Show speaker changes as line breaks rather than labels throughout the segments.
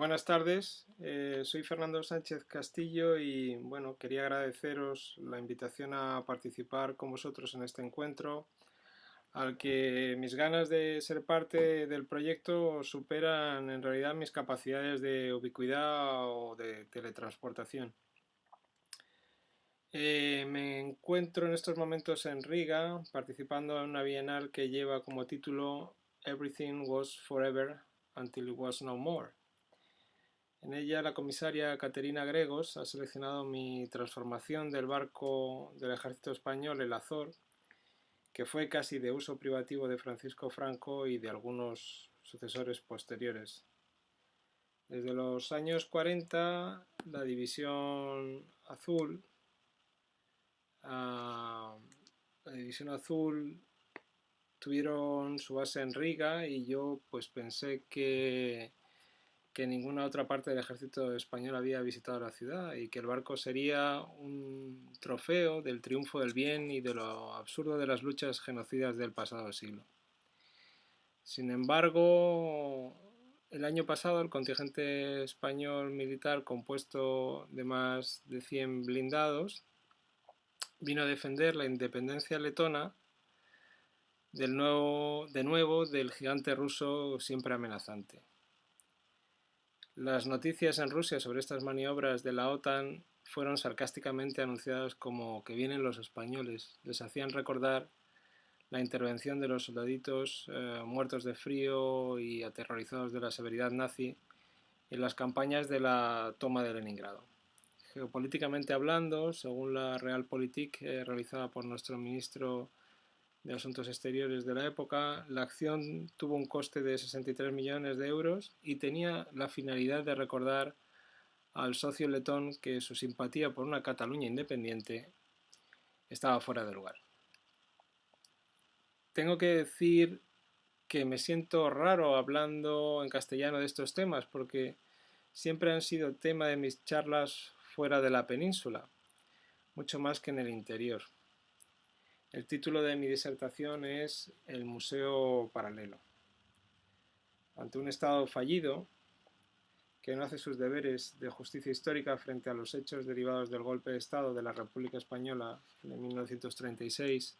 Buenas tardes, eh, soy Fernando Sánchez Castillo y bueno, quería agradeceros la invitación a participar con vosotros en este encuentro al que mis ganas de ser parte del proyecto superan en realidad mis capacidades de ubicuidad o de teletransportación. Eh, me encuentro en estos momentos en Riga participando en una bienal que lleva como título Everything was forever until it was no more. En ella la comisaria Caterina Gregos ha seleccionado mi transformación del barco del ejército español, el Azor, que fue casi de uso privativo de Francisco Franco y de algunos sucesores posteriores. Desde los años 40, la División Azul, ah, la División Azul tuvieron su base en Riga y yo pues pensé que que ninguna otra parte del ejército español había visitado la ciudad y que el barco sería un trofeo del triunfo del bien y de lo absurdo de las luchas genocidas del pasado siglo. Sin embargo, el año pasado el contingente español militar compuesto de más de 100 blindados vino a defender la independencia letona del nuevo, de nuevo del gigante ruso siempre amenazante. Las noticias en Rusia sobre estas maniobras de la OTAN fueron sarcásticamente anunciadas como que vienen los españoles. Les hacían recordar la intervención de los soldaditos eh, muertos de frío y aterrorizados de la severidad nazi en las campañas de la toma de Leningrado. Geopolíticamente hablando, según la Realpolitik eh, realizada por nuestro ministro de Asuntos Exteriores de la época, la acción tuvo un coste de 63 millones de euros y tenía la finalidad de recordar al socio letón que su simpatía por una Cataluña independiente estaba fuera de lugar. Tengo que decir que me siento raro hablando en castellano de estos temas porque siempre han sido tema de mis charlas fuera de la península, mucho más que en el interior. El título de mi disertación es El Museo Paralelo. Ante un Estado fallido, que no hace sus deberes de justicia histórica frente a los hechos derivados del golpe de Estado de la República Española de 1936,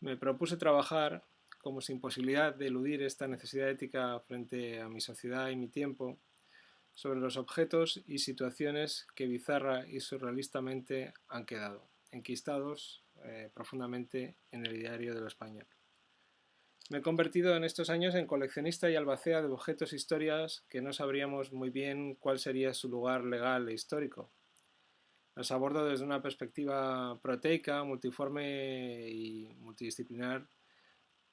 me propuse trabajar, como sin posibilidad de eludir esta necesidad ética frente a mi sociedad y mi tiempo, sobre los objetos y situaciones que bizarra y surrealistamente han quedado, enquistados eh, profundamente en el diario de lo español. Me he convertido en estos años en coleccionista y albacea de objetos e historias que no sabríamos muy bien cuál sería su lugar legal e histórico. Los abordo desde una perspectiva proteica, multiforme y multidisciplinar,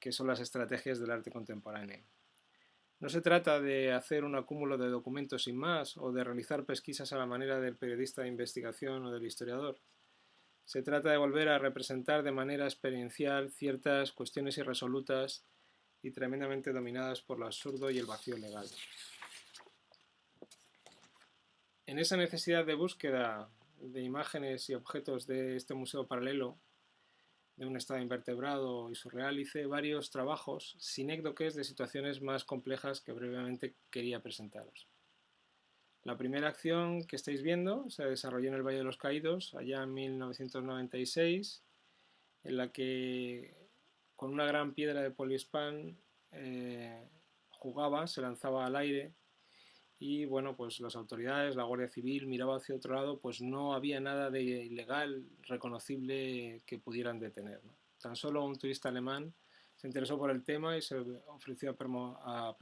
que son las estrategias del arte contemporáneo. No se trata de hacer un acúmulo de documentos sin más o de realizar pesquisas a la manera del periodista de investigación o del historiador. Se trata de volver a representar de manera experiencial ciertas cuestiones irresolutas y tremendamente dominadas por lo absurdo y el vacío legal. En esa necesidad de búsqueda de imágenes y objetos de este museo paralelo, de un estado invertebrado y surreal, hice varios trabajos sinécdoques de situaciones más complejas que brevemente quería presentaros. La primera acción que estáis viendo se desarrolló en el Valle de los Caídos, allá en 1996, en la que con una gran piedra de poliespan eh, jugaba, se lanzaba al aire y bueno, pues las autoridades, la Guardia Civil miraba hacia otro lado, pues no había nada de ilegal reconocible que pudieran detener. Tan solo un turista alemán se interesó por el tema y se ofreció a, a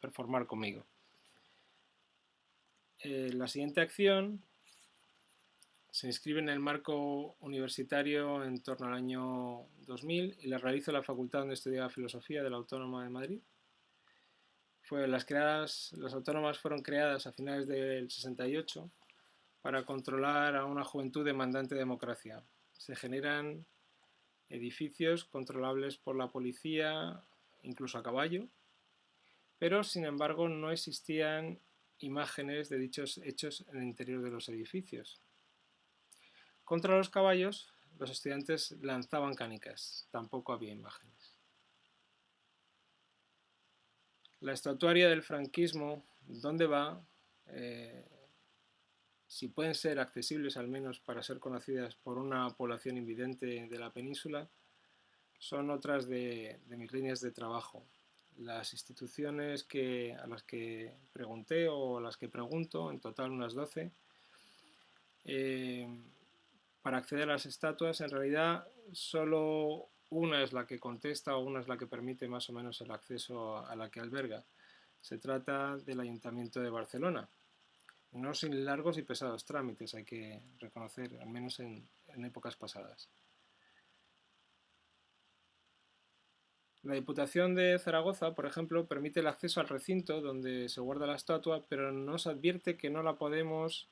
performar conmigo. Eh, la siguiente acción se inscribe en el marco universitario en torno al año 2000 y la realiza la facultad donde estudiaba filosofía de la Autónoma de Madrid. Fue, las, creadas, las autónomas fueron creadas a finales del 68 para controlar a una juventud demandante de democracia. Se generan edificios controlables por la policía, incluso a caballo, pero sin embargo no existían imágenes de dichos hechos en el interior de los edificios. Contra los caballos, los estudiantes lanzaban canicas, tampoco había imágenes. La estatuaria del franquismo, ¿dónde va? Eh, si pueden ser accesibles al menos para ser conocidas por una población invidente de la península, son otras de, mis líneas de trabajo. Las instituciones que, a las que pregunté o a las que pregunto, en total unas 12, eh, para acceder a las estatuas, en realidad solo una es la que contesta o una es la que permite más o menos el acceso a la que alberga. Se trata del Ayuntamiento de Barcelona. No sin largos y pesados trámites, hay que reconocer, al menos en, épocas pasadas. La Diputación de Zaragoza, por ejemplo, permite el acceso al recinto donde se guarda la estatua, pero nos advierte que no la podemos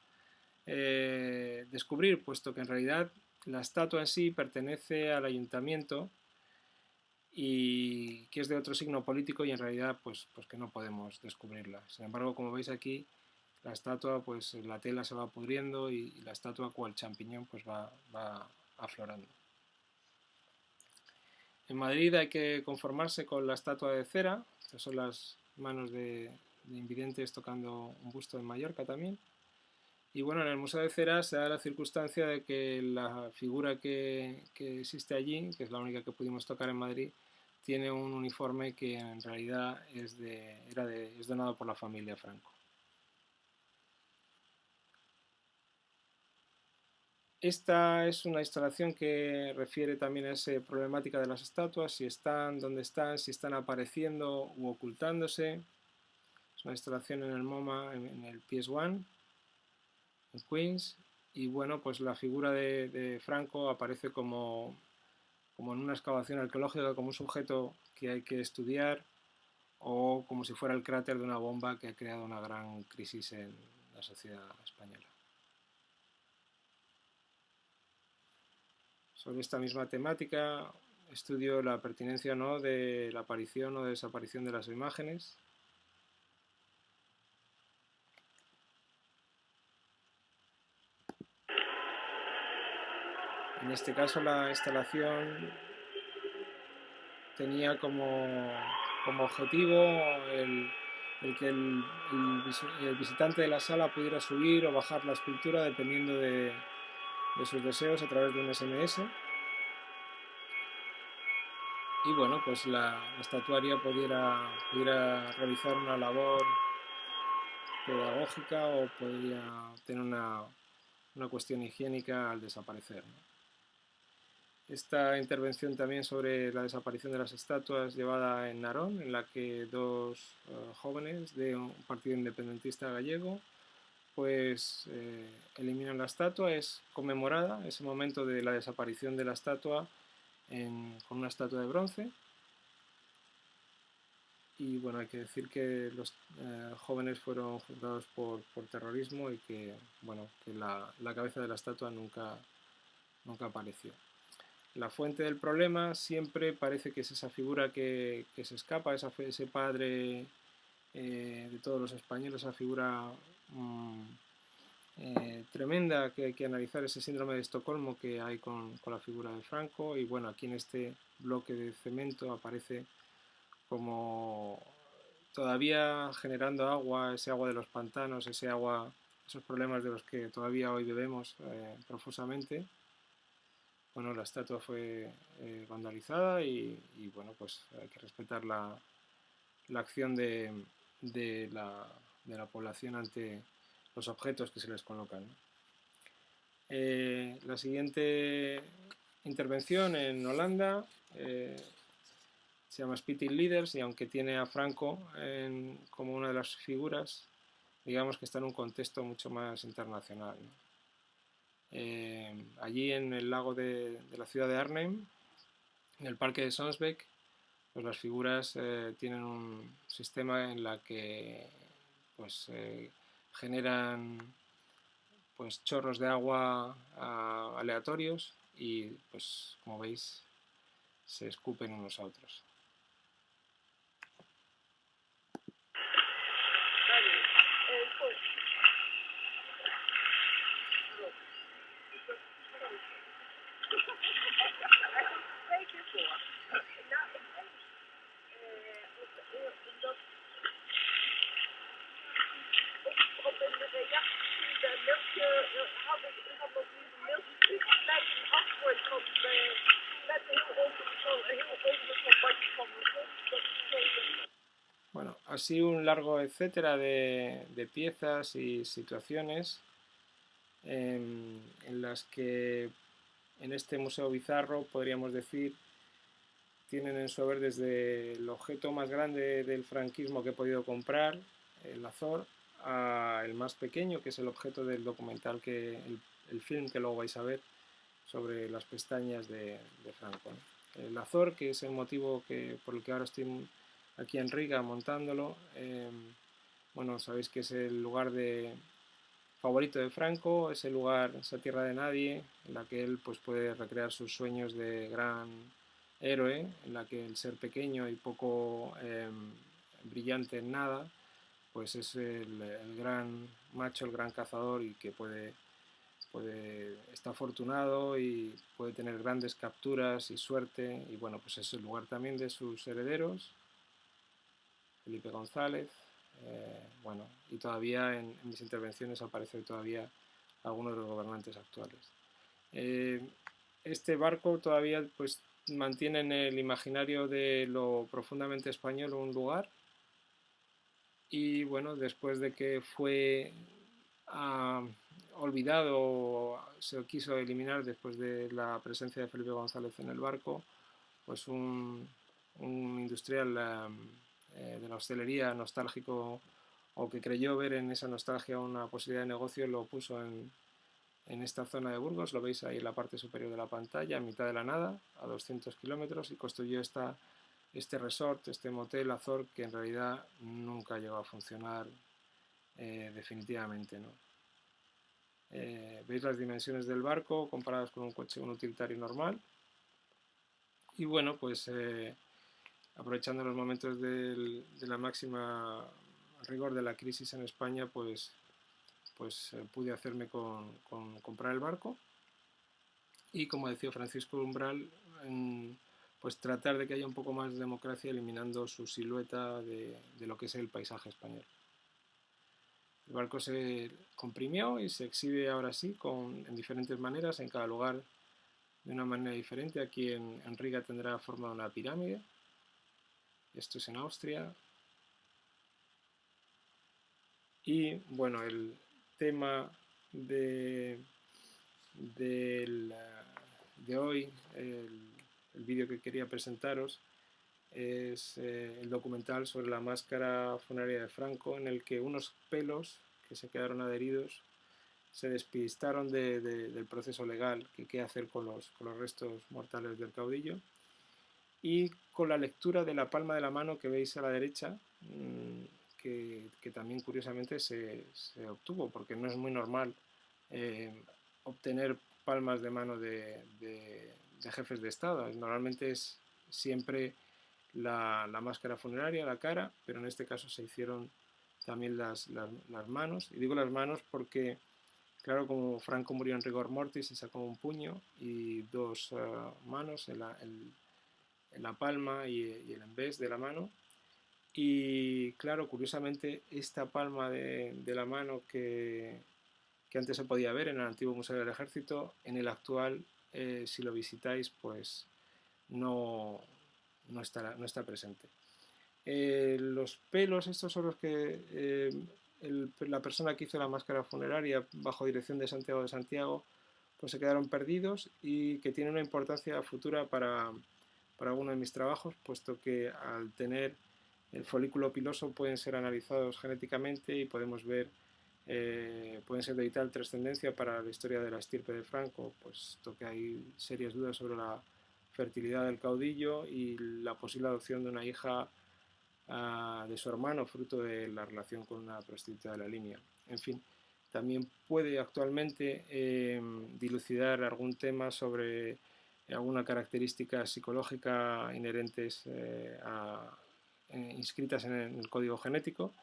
eh, descubrir, puesto que en realidad la estatua en sí pertenece al ayuntamiento y que es de otro signo político y en realidad pues, pues que no podemos descubrirla. Sin embargo, como veis aquí, la estatua, pues la tela se va pudriendo y, la estatua cual champiñón pues va, aflorando. En Madrid hay que conformarse con la estatua de cera, estas son las manos de, invidentes tocando un busto en Mallorca también. Y bueno, en el Museo de Cera se da la circunstancia de que la figura que, existe allí, que es la única que pudimos tocar en Madrid, tiene un uniforme que en realidad es, de, era de, es donado por la familia Franco. Esta es una instalación que refiere también a esa problemática de las estatuas, si están, dónde están, si están apareciendo u ocultándose. Es una instalación en el MoMA, en el PS1, en Queens, y bueno, pues la figura de, Franco aparece como, como en una excavación arqueológica, como un sujeto que hay que estudiar, o como si fuera el cráter de una bomba que ha creado una gran crisis en la sociedad española. Sobre esta misma temática estudio la pertinencia no de la aparición o desaparición de las imágenes. En este caso la instalación tenía como, objetivo el, que el, visitante de la sala pudiera subir o bajar la escultura dependiendo de, de sus deseos a través de un SMS. Y bueno, pues la, estatuaria pudiera, pudiera, realizar una labor pedagógica o podría tener una, una cuestión higiénica al desaparecer. Esta intervención también sobre la desaparición de las estatuas llevada en Narón, en la que dos eh, jóvenes de un partido independentista gallego pues eh, eliminan la estatua, es conmemorada ese momento de la desaparición de la estatua con una estatua de bronce. Y bueno, hay que decir que los eh, jóvenes fueron juzgados por, terrorismo y que, bueno, que la, cabeza de la estatua nunca, nunca apareció. La fuente del problema siempre parece que es esa figura que, se escapa, esa, ese padre eh, de todos los españoles, esa figura Mm, eh, tremenda que hay que analizar ese síndrome de Estocolmo que hay con, la figura de Franco y bueno, aquí en este bloque de cemento aparece como todavía generando agua, ese agua de los pantanos, ese agua, esos problemas de los que todavía hoy bebemos eh, profusamente. Bueno, la estatua fue eh, vandalizada y, bueno, pues hay que respetar la, acción de la de la población ante los objetos que se les colocan. Eh, la siguiente intervención en Holanda eh, se llama Spitting Leaders y aunque tiene a Franco como una de las figuras, digamos que está en un contexto mucho más internacional. Eh, allí en el lago de, la ciudad de Arnhem, en el parque de Sonsbeck, pues las figuras tienen un sistema en la que pues eh, generan pues chorros de agua aleatorios y pues como veis se escupen unos a otros. Así un largo etcétera de, piezas y situaciones en, las que en este museo bizarro podríamos decir tienen en su haber desde el objeto más grande del franquismo que he podido comprar, el Azor, a el más pequeño, que es el objeto del documental, que el, film que luego vais a ver sobre las pestañas de, Franco. El Azor, que es el motivo que, por el que ahora estoy aquí en Riga montándolo. Em, bueno, sabéis que es el lugar de favorito de Franco, es el lugar, esa tierra de nadie, en la que él pues, puede recrear sus sueños de gran héroe, en la que el ser pequeño y poco em, brillante en nada, pues es el, gran macho, el gran cazador y que puede, puede, está afortunado y puede tener grandes capturas y suerte y bueno, pues es el lugar también de sus herederos, Felipe González, eh, bueno, y todavía en, mis intervenciones aparece todavía algunos de los gobernantes actuales. Eh, este barco todavía pues mantiene en el imaginario de lo profundamente español un lugar y bueno, después de que fue ah, olvidado, se quiso eliminar después de la presencia de Felipe González en el barco, pues un, industrial eh, de la hostelería nostálgico o que creyó ver en esa nostalgia una posibilidad de negocio, lo puso en, en esta zona de Burgos, lo veis ahí en la parte superior de la pantalla, a mitad de la nada, a 200 kilómetros, y construyó esta, este resort, este motel Azor, que en realidad nunca llegó a funcionar eh, definitivamente. ¿no? Eh, veis las dimensiones del barco comparadas con un coche, un utilitario normal. Y bueno, pues aprovechando los momentos de la máxima rigor de la crisis en España, pues, pues eh, pude hacerme con, comprar el barco y, como decía Francisco Umbral, pues tratar de que haya un poco más de democracia eliminando su silueta de, lo que es el paisaje español. El barco se comprimió y se exhibe ahora sí con, en diferentes maneras, en cada lugar de una manera diferente. Aquí en, en Riga tendrá forma de una pirámide, esto es en Austria. Y bueno, el tema de, de hoy, el, vídeo que quería presentaros, es eh, el documental sobre la máscara funeraria de Franco, en el que unos pelos que se quedaron adheridos se despistaron del proceso legal que qué hacer con los, con los restos mortales del caudillo y con la lectura de la palma de la mano que veis a la derecha, mm, que, también curiosamente se, obtuvo, porque no es muy normal eh, obtener palmas de mano de, jefes de Estado. Normalmente es siempre la, máscara funeraria, la cara, pero en este caso se hicieron también las, manos. Y digo las manos porque, claro, como Franco murió en rigor mortis, se sacó un puño y dos ah, manos, el, en la palma y, el embés de la mano. Y claro, curiosamente, esta palma de, la mano que, antes se podía ver en el antiguo Museo del Ejército, en el actual, eh, si lo visitáis, pues no, no, no está presente. Eh, los pelos, estos son los que eh, la persona que hizo la máscara funeraria bajo dirección de Santiago de Santiago, pues se quedaron perdidos y que tiene una importancia futura para, para alguno de mis trabajos, puesto que al tener el folículo piloso pueden ser analizados genéticamente y podemos ver, eh, pueden ser de vital trascendencia para la historia de la estirpe de Franco, puesto que hay serias dudas sobre la fertilidad del caudillo y la posible adopción de una hija ah, de su hermano, fruto de la relación con una prostituta de la línea. En fin, también puede actualmente eh, dilucidar algún tema sobre alguna característica psicológica inherentes eh, eh, inscritas en el código genético.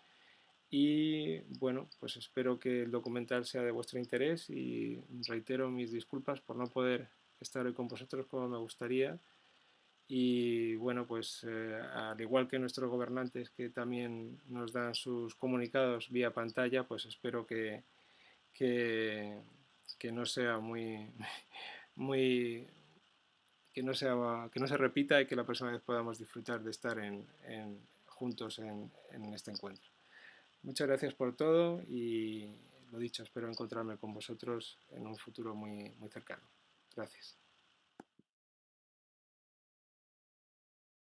Y bueno, pues espero que el documental sea de vuestro interés y reitero mis disculpas por no poder estar hoy con vosotros como me gustaría. Y bueno, pues eh, al igual que nuestros gobernantes que también nos dan sus comunicados vía pantalla, pues espero que, que, que no sea muy, muy, que no, sea, que no se repita y que la próxima vez podamos disfrutar de estar en, juntos en, en este encuentro. Muchas gracias por todo y lo dicho, espero encontrarme con vosotros en un futuro muy, muy cercano. Gracias.